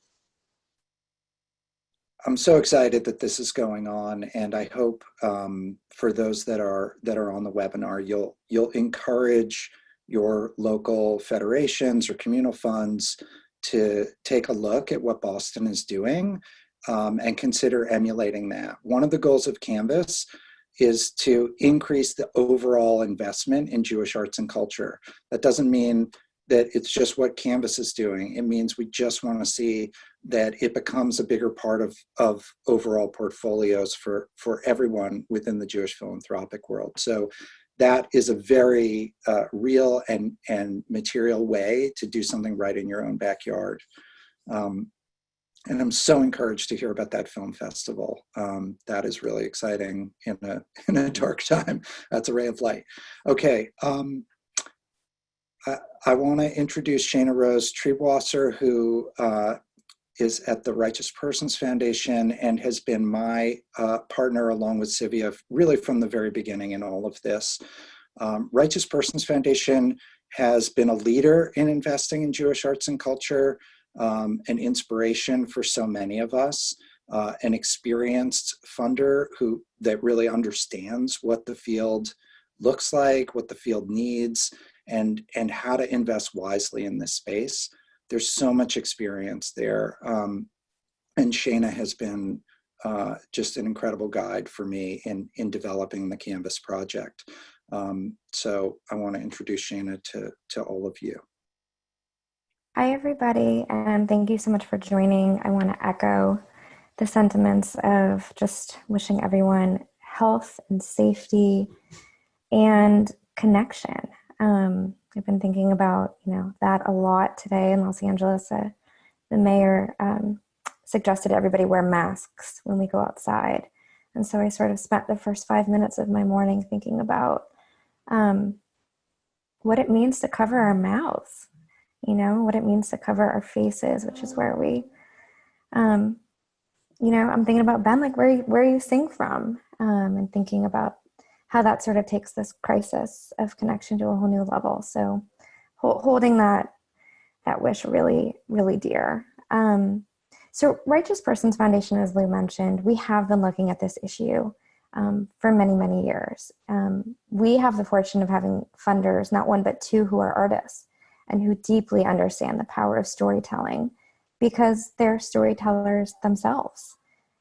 Speaker 2: I'm so excited that this is going on, and I hope um, for those that are that are on the webinar, you'll you'll encourage your local federations or communal funds to take a look at what Boston is doing um, and consider emulating that. One of the goals of Canvas is to increase the overall investment in Jewish arts and culture. That doesn't mean that it's just what Canvas is doing. It means we just want to see that it becomes a bigger part of, of overall portfolios for, for everyone within the Jewish philanthropic world. So that is a very uh, real and, and material way to do something right in your own backyard. Um, and I'm so encouraged to hear about that film festival. Um, that is really exciting in a, in a dark time. That's a ray of light. Okay, um, I, I want to introduce Shana Rose Triebwasser, who uh, is at the Righteous Persons Foundation and has been my uh, partner along with Sivia really from the very beginning in all of this. Um, Righteous Persons Foundation has been a leader in investing in Jewish arts and culture, um, an inspiration for so many of us, uh, an experienced funder who that really understands what the field looks like, what the field needs, and, and how to invest wisely in this space. There's so much experience there. Um, and Shana has been uh, just an incredible guide for me in, in developing the Canvas project. Um, so I want to introduce Shana to, to all of you.
Speaker 7: Hi, everybody, and thank you so much for joining. I want to echo the sentiments of just wishing everyone health and safety and connection. Um, I've been thinking about, you know, that a lot today in Los Angeles. Uh, the mayor um, suggested everybody wear masks when we go outside. And so I sort of spent the first five minutes of my morning thinking about um, what it means to cover our mouths, you know, what it means to cover our faces, which is where we, um, you know, I'm thinking about Ben, like where, where you sing from um, and thinking about how that sort of takes this crisis of connection to a whole new level. So holding that, that wish really, really dear. Um, so Righteous Persons Foundation, as Lou mentioned, we have been looking at this issue um, for many, many years. Um, we have the fortune of having funders, not one, but two who are artists and who deeply understand the power of storytelling because they're storytellers themselves.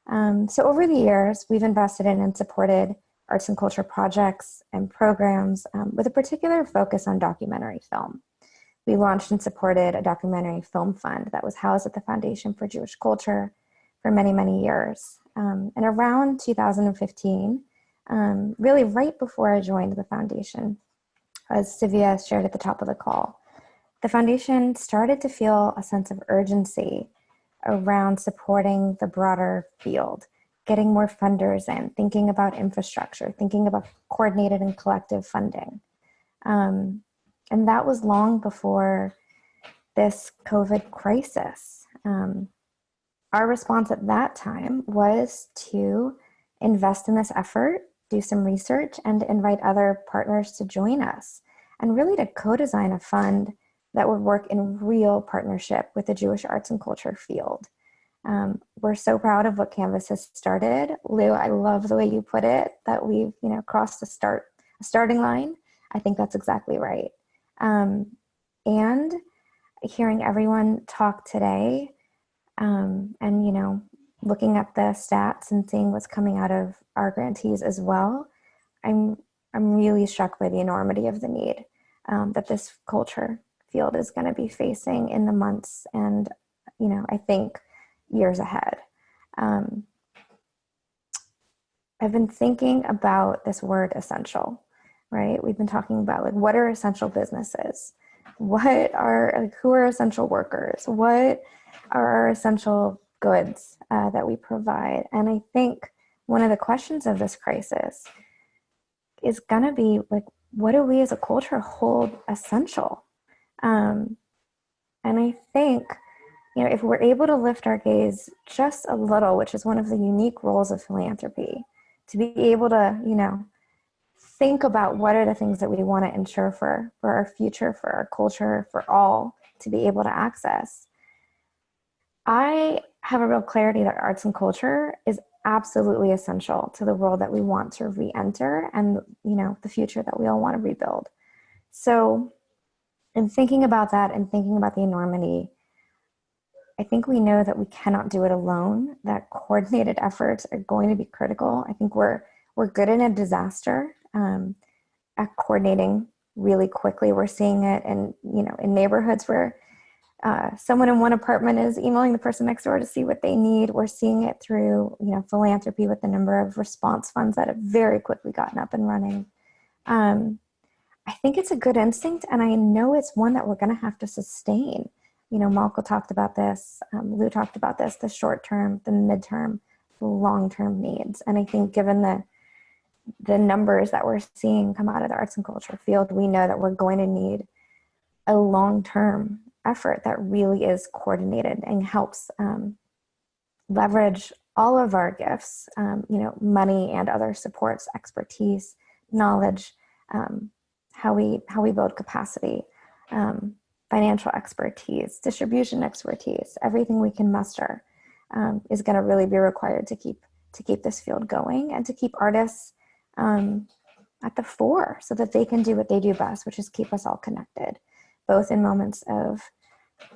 Speaker 7: Um, so over the years, we've invested in and supported arts and culture projects and programs um, with a particular focus on documentary film. We launched and supported a documentary film fund that was housed at the Foundation for Jewish Culture for many, many years. Um, and around 2015, um, really right before I joined the foundation, as Sivia shared at the top of the call, the foundation started to feel a sense of urgency around supporting the broader field, getting more funders in, thinking about infrastructure, thinking about coordinated and collective funding. Um, and that was long before this COVID crisis. Um, our response at that time was to invest in this effort, do some research, and invite other partners to join us, and really to co-design a fund that would work in real partnership with the Jewish arts and culture field. Um, we're so proud of what Canvas has started. Lou, I love the way you put it, that we've you know crossed the start a starting line. I think that's exactly right. Um, and hearing everyone talk today um, and, you know, looking at the stats and seeing what's coming out of our grantees as well, I'm, I'm really struck by the enormity of the need um, that this culture field is going to be facing in the months and, you know, I think years ahead. Um, I've been thinking about this word essential right? We've been talking about like what are essential businesses? What are like who are essential workers? What are our essential goods uh, that we provide? And I think one of the questions of this crisis is gonna be like, what do we as a culture hold essential? Um, and I think, you know, if we're able to lift our gaze just a little, which is one of the unique roles of philanthropy, to be able to, you know, think about what are the things that we want to ensure for, for our future, for our culture, for all to be able to access. I have a real clarity that arts and culture is absolutely essential to the world that we want to re-enter and you know the future that we all want to rebuild. So in thinking about that and thinking about the enormity, I think we know that we cannot do it alone, that coordinated efforts are going to be critical. I think we're we're good in a disaster um, at coordinating really quickly. We're seeing it in, you know, in neighborhoods where uh, someone in one apartment is emailing the person next door to see what they need. We're seeing it through, you know, philanthropy with the number of response funds that have very quickly gotten up and running. Um, I think it's a good instinct, and I know it's one that we're going to have to sustain. You know, Malka talked about this, um, Lou talked about this, the short term, the midterm, the long term needs. And I think given the the numbers that we're seeing come out of the arts and culture field, we know that we're going to need a long-term effort that really is coordinated and helps um, leverage all of our gifts, um, you know, money and other supports, expertise, knowledge, um, how we how we build capacity um, financial expertise, distribution expertise, everything we can muster um, is going to really be required to keep to keep this field going and to keep artists um, at the fore so that they can do what they do best, which is keep us all connected, both in moments of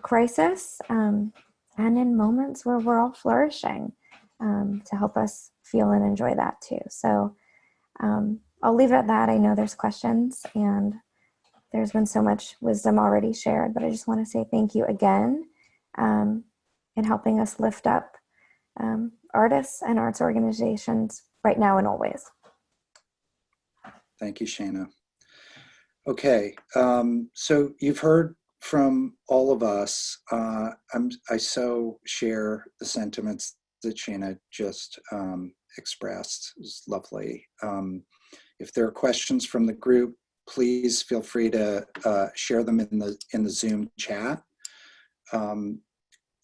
Speaker 7: crisis um, and in moments where we're all flourishing um, to help us feel and enjoy that too. So um, I'll leave it at that. I know there's questions and there's been so much wisdom already shared, but I just want to say thank you again um, in helping us lift up um, artists and arts organizations right now and always.
Speaker 2: Thank you, Shana. Okay, um, so you've heard from all of us. Uh, I'm, I so share the sentiments that Shana just um, expressed. It was lovely. If there are questions from the group, please feel free to uh, share them in the in the Zoom chat. Um,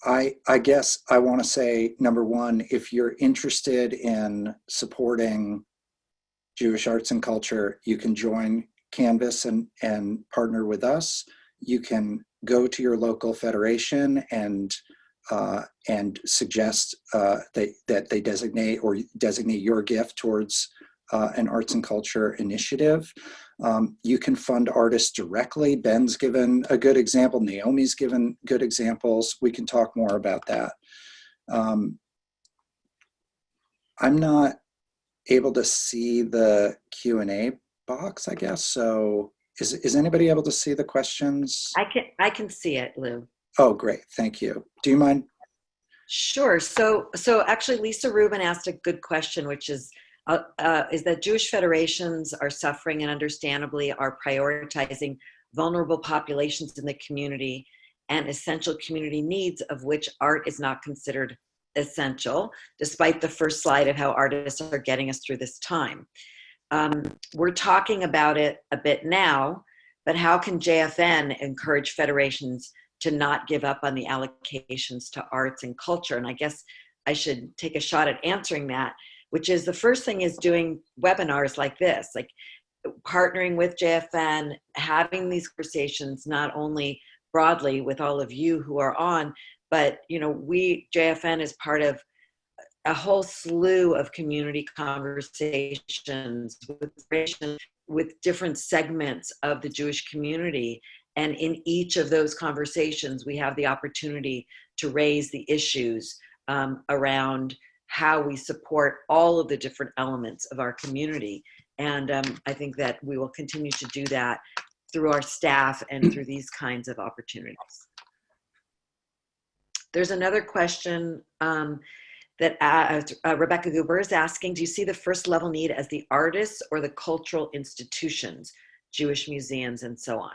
Speaker 2: I, I guess I want to say, number one, if you're interested in supporting Jewish arts and culture, you can join Canvas and, and partner with us. You can go to your local federation and uh, and suggest uh, that, that they designate or designate your gift towards uh, an arts and culture initiative. Um, you can fund artists directly. Ben's given a good example. Naomi's given good examples. We can talk more about that. Um, I'm not able to see the Q&A box, I guess. So is, is anybody able to see the questions?
Speaker 1: I can, I can see it, Lou.
Speaker 2: Oh, great. Thank you. Do you mind?
Speaker 1: Sure. So, so actually, Lisa Rubin asked a good question, which is, uh, uh, is that Jewish federations are suffering and understandably are prioritizing vulnerable populations in the community and essential community needs of which art is not considered essential, despite the first slide of how artists are getting us through this time. Um, we're talking about it a bit now, but how can JFN encourage federations to not give up on the allocations to arts and culture? And I guess I should take a shot at answering that, which is the first thing is doing webinars like this, like partnering with JFN, having these conversations, not only broadly with all of you who are on, but you know, we, JFN is part of a whole slew of community conversations with, with different segments of the Jewish community. And in each of those conversations, we have the opportunity to raise the issues um, around how we support all of the different elements of our community. And um, I think that we will continue to do that through our staff and through these kinds of opportunities. There's another question um, that uh, uh, Rebecca Guber is asking, do you see the first level need as the artists or the cultural institutions, Jewish museums and so on?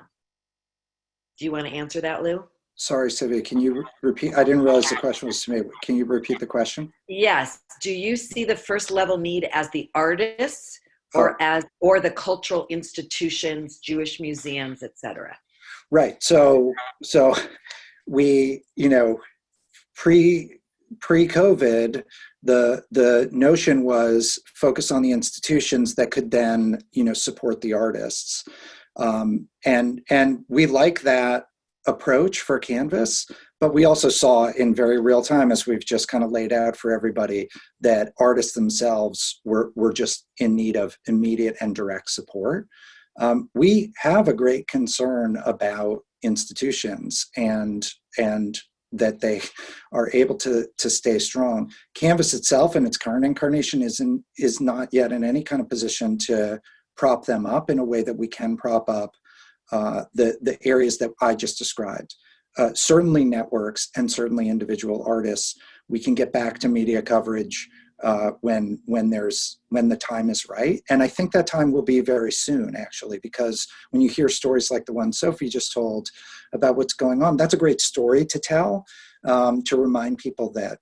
Speaker 1: Do you want to answer that, Lou?
Speaker 2: Sorry, Sivia, can you repeat? I didn't realize the question was to me. Can you repeat the question?
Speaker 1: Yes. Do you see the first level need as the artists or oh. as or the cultural institutions, Jewish museums, etc.?
Speaker 2: Right. So so we, you know, pre pre-COVID, the the notion was focus on the institutions that could then you know support the artists, um, and and we like that approach for Canvas, but we also saw in very real time, as we've just kind of laid out for everybody, that artists themselves were, were just in need of immediate and direct support. Um, we have a great concern about institutions and, and that they are able to, to stay strong. Canvas itself in its current incarnation is, in, is not yet in any kind of position to prop them up in a way that we can prop up uh, the, the areas that I just described. Uh, certainly networks and certainly individual artists. We can get back to media coverage uh, when when there's when the time is right, and I think that time will be very soon, actually, because when you hear stories like the one Sophie just told about what's going on, that's a great story to tell um, to remind people that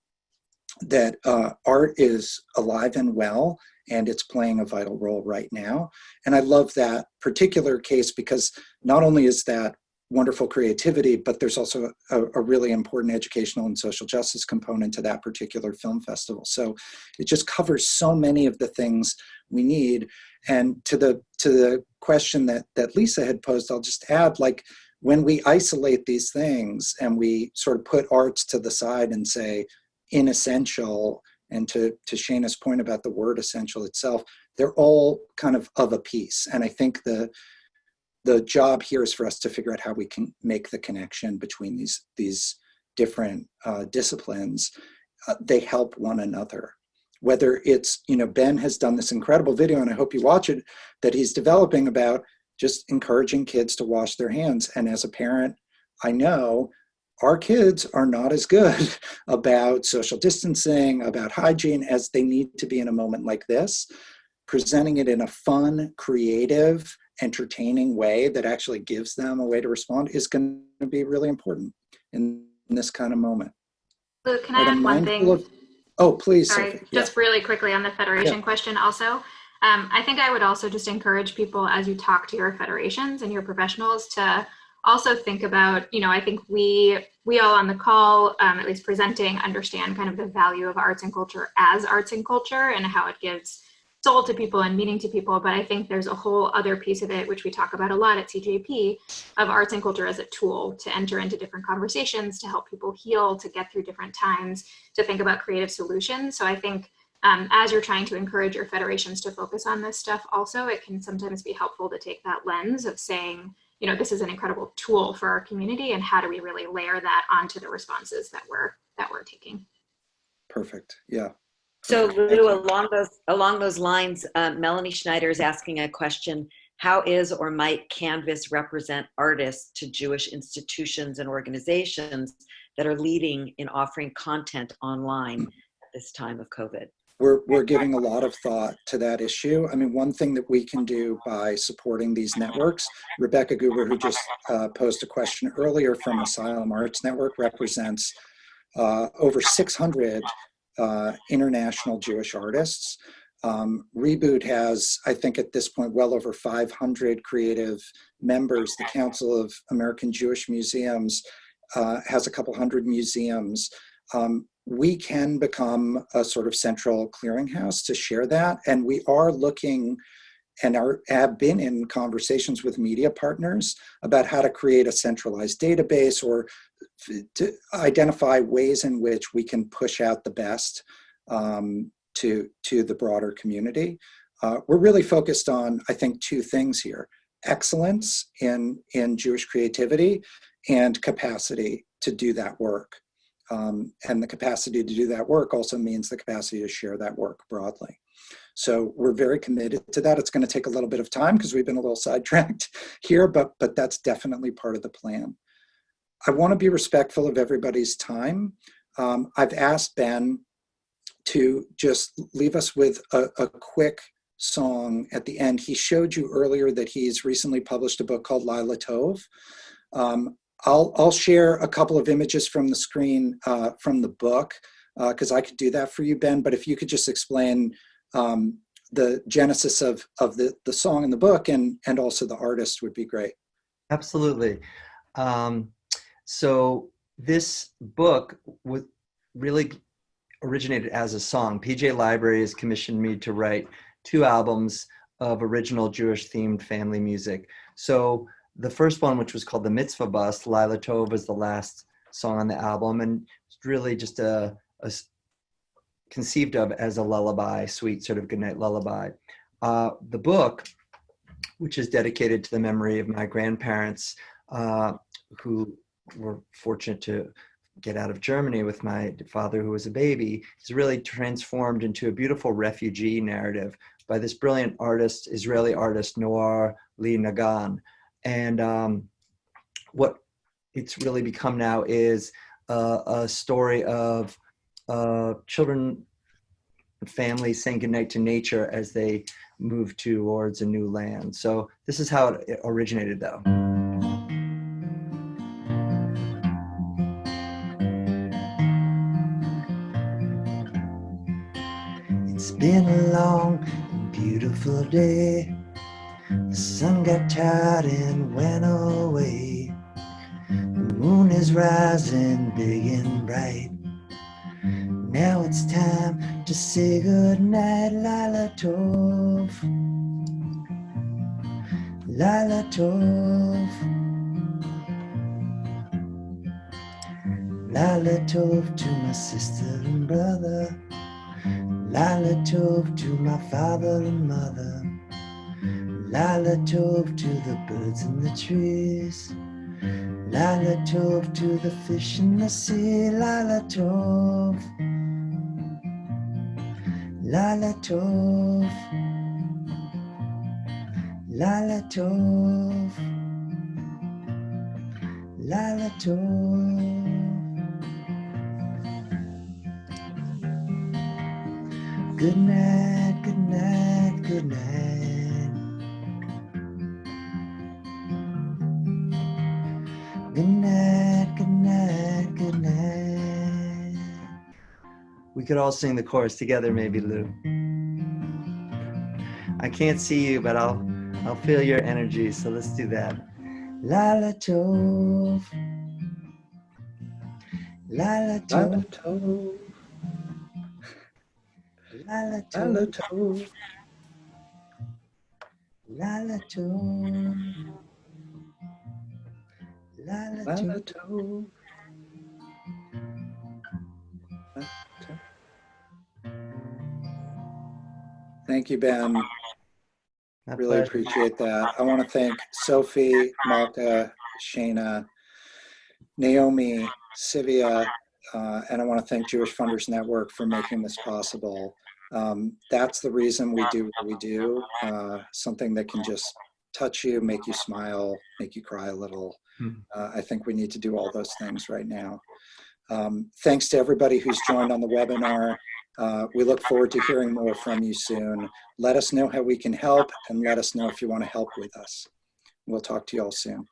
Speaker 2: that uh, art is alive and well and it's playing a vital role right now. And I love that particular case because not only is that wonderful creativity, but there's also a, a, really important educational and social justice component to that particular film festival. So it just covers so many of the things we need. And to the to the question that that Lisa had posed, I'll just add like when we isolate these things and we sort of put arts to the side and say inessential, and to, to Shana's point about the word essential itself, they're all kind of of a piece. And I think the, the job here is for us to figure out how we can make the connection between these, these different uh, disciplines. Uh, they help one another. Whether it's, you know, Ben has done this incredible video, and I hope you watch it, that he's developing about just encouraging kids to wash their hands. And as a parent, I know our kids are not as good about social distancing, about hygiene as they need to be in a moment like this. Presenting it in a fun, creative, entertaining way that actually gives them a way to respond is going to be really important in, in this kind of moment.
Speaker 6: Luke, can I add one thing?
Speaker 2: of- oh, please,
Speaker 6: Sorry.
Speaker 2: Yeah.
Speaker 6: just really quickly on the federation question also. Um, I think I would also just encourage people as you talk to your federations and your professionals to also think about, you know, I think we we all on the call, um, at least presenting, understand kind of the value of arts and culture as arts and culture and how it gives soul to people and meaning to people. But I think there's a whole other piece of it, which we talk about a lot at CJP, of arts and culture as a tool to enter into different conversations, to help people heal, to get through different times, to think about creative solutions. So I think um, as you're trying to encourage your federations to focus on this stuff also, it can sometimes be helpful to take that lens of saying, you know, this is an incredible tool for our community and how do we really layer that onto the responses that we're that we're taking.
Speaker 2: Perfect. Yeah.
Speaker 1: So Lou, along those, along those lines, uh, Melanie Schneider is asking a question. How is or might Canvas represent artists to Jewish institutions and organizations that are leading in offering content online at this time of COVID?
Speaker 2: We're, we're giving a lot of thought to that issue. I mean, one thing that we can do by supporting these networks, Rebecca Guber, who just uh, posed a question earlier from Asylum Arts Network, represents uh, over 600 uh, international Jewish artists. Um, Reboot has, I think at this point, well over 500 creative members. The Council of American Jewish Museums uh, has a couple hundred museums. Um, we can become a sort of central clearinghouse to share that. And we are looking and are, have been in conversations with media partners about how to create a centralized database or to identify ways in which we can push out the best um, to, to the broader community. Uh, we're really focused on, I think, two things here. Excellence in, in Jewish creativity and capacity to do that work. Um, and the capacity to do that work also means the capacity to share that work broadly. So we're very committed to that. It's going to take a little bit of time because we've been a little sidetracked here, but, but that's definitely part of the plan. I want to be respectful of everybody's time. Um, I've asked Ben to just leave us with a, a quick song at the end. He showed you earlier that he's recently published a book called Laila Tov. Um, I'll, I'll share a couple of images from the screen uh, from the book because uh, I could do that for you, Ben. But if you could just explain um, the genesis of, of the, the song in the book and, and also the artist would be great.
Speaker 4: Absolutely. Um, so this book was really originated as a song. PJ Library has commissioned me to write two albums of original Jewish themed family music. So the first one, which was called the Mitzvah Bus, Laila Tov was the last song on the album, and it's really just a, a conceived of as a lullaby, sweet sort of goodnight lullaby. Uh, the book, which is dedicated to the memory of my grandparents, uh, who were fortunate to get out of Germany with my father who was a baby, is really transformed into a beautiful refugee narrative by this brilliant artist, Israeli artist, Noar Lee Naggan. And um, what it's really become now is uh, a story of uh, children and families saying goodnight to nature as they move towards a new land. So this is how it originated though. Been a long and beautiful day. The sun got tired and went away. The moon is rising big and bright. Now it's time to say goodnight, Laila Tov. Laila Tov. Lala Tov to my sister and brother. Lala Tov to my father and mother. Lala Tov to the birds in the trees. Lala Tov to the fish in the sea. Lala Tov. Lala Tov. Lala Tov. Lala Tov. Good night, good night, good night. Good night, good night, good night.
Speaker 8: We could all sing the chorus together, maybe, Lou. I can't see you, but I'll I'll feel your energy. So let's do that.
Speaker 4: Laila Tov. Laila
Speaker 2: Laila
Speaker 4: Tov.
Speaker 2: Tov,
Speaker 4: Laila
Speaker 2: Laila
Speaker 4: Tov.
Speaker 2: Tov.
Speaker 4: Laila Tov. Laila
Speaker 2: Laila
Speaker 4: Tov.
Speaker 2: Tov. Thank you, Ben.
Speaker 8: My
Speaker 2: Really
Speaker 8: pleasure.
Speaker 2: appreciate that. I want to thank Sophie, Malka, Shana, Naomi, Sivia, uh, and I want to thank Jewish Funders Network for making this possible. Um, that's the reason we do what we do, uh, something that can just touch you, make you smile, make you cry a little.
Speaker 8: Hmm.
Speaker 2: Uh, I think we need to do all those things right now. Um, thanks to everybody who's joined on the webinar. Uh, we look forward to hearing more from you soon. Let us know how we can help and let us know if you want to help with us. We'll talk to you all soon.